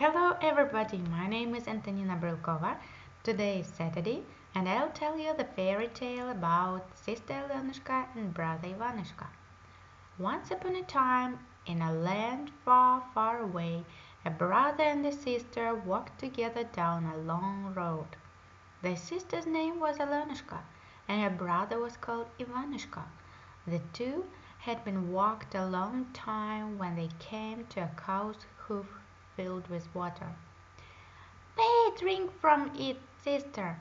Hello everybody, my name is Antonina Brylkova. Today is Saturday and I'll tell you the fairy tale about Sister Alenushka and Brother Ivanushka. Once upon a time, in a land far, far away, a brother and a sister walked together down a long road. The sister's name was Alenushka and her brother was called Ivanushka. The two had been walked a long time when they came to a cow's hoof filled with water. May I drink from it, sister?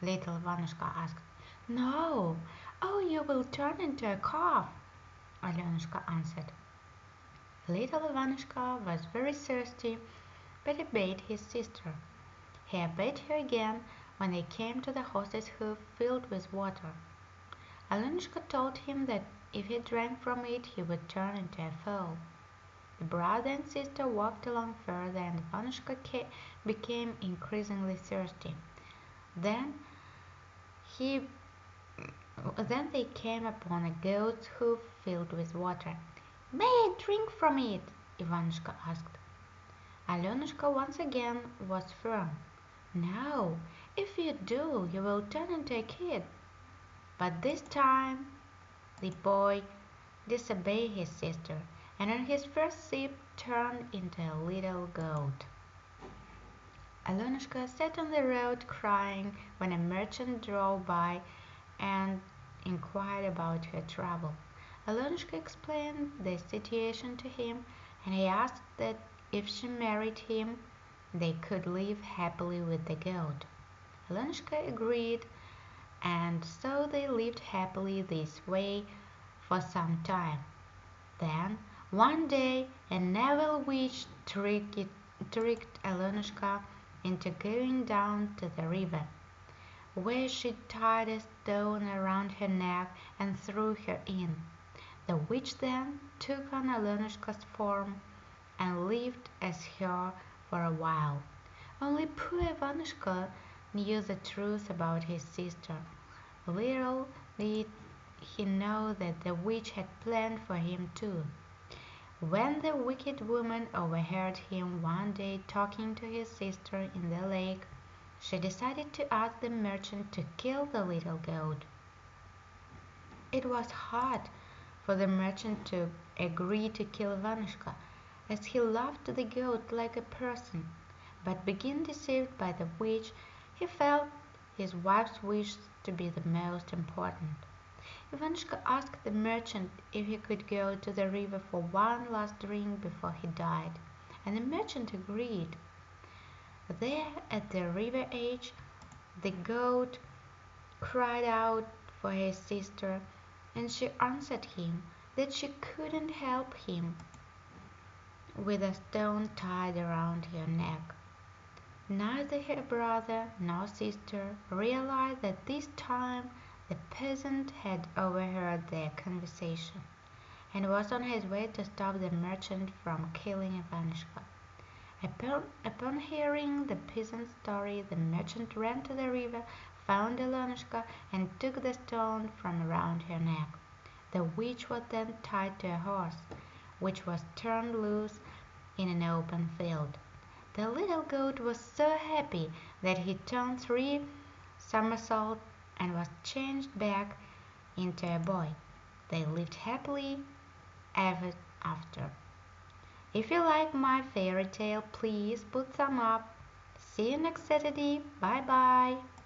little Ivanushka asked. No, oh, you will turn into a calf, Alenushka answered. Little Ivanushka was very thirsty, but he obeyed his sister. He obeyed her again when they came to the horse's hoof filled with water. Alenushka told him that if he drank from it he would turn into a foal. The brother and sister walked along further, and Ivanushka became increasingly thirsty. Then he then they came upon a goat's hoof filled with water. May I drink from it? Ivanushka asked. Alenushka once again was firm. No, if you do, you will turn into a kid. But this time the boy disobeyed his sister and his first sip turned into a little goat. Alenushka sat on the road crying when a merchant drove by and inquired about her trouble. Alenushka explained the situation to him and he asked that if she married him they could live happily with the goat. Alenushka agreed and so they lived happily this way for some time. Then one day a evil witch tricked, tricked Alenushka into going down to the river, where she tied a stone around her neck and threw her in. The witch then took on Alenushka's form and lived as her for a while. Only poor Ivanushka knew the truth about his sister. Little did he know that the witch had planned for him too. When the wicked woman overheard him one day talking to his sister in the lake, she decided to ask the merchant to kill the little goat. It was hard for the merchant to agree to kill Ivanushka, as he loved the goat like a person, but being deceived by the witch, he felt his wife's wish to be the most important. Ivanushka asked the merchant if he could go to the river for one last drink before he died, and the merchant agreed. There at the river edge the goat cried out for his sister, and she answered him that she couldn't help him with a stone tied around her neck. Neither her brother nor sister realized that this time the peasant had overheard their conversation, and was on his way to stop the merchant from killing Ivanushka. Upon, upon hearing the peasant's story, the merchant ran to the river, found Alenushka, and took the stone from around her neck. The witch was then tied to a horse, which was turned loose in an open field. The little goat was so happy that he turned three somersaults and was changed back into a boy. They lived happily ever after. If you like my fairy tale, please put some up. See you next Saturday. Bye bye.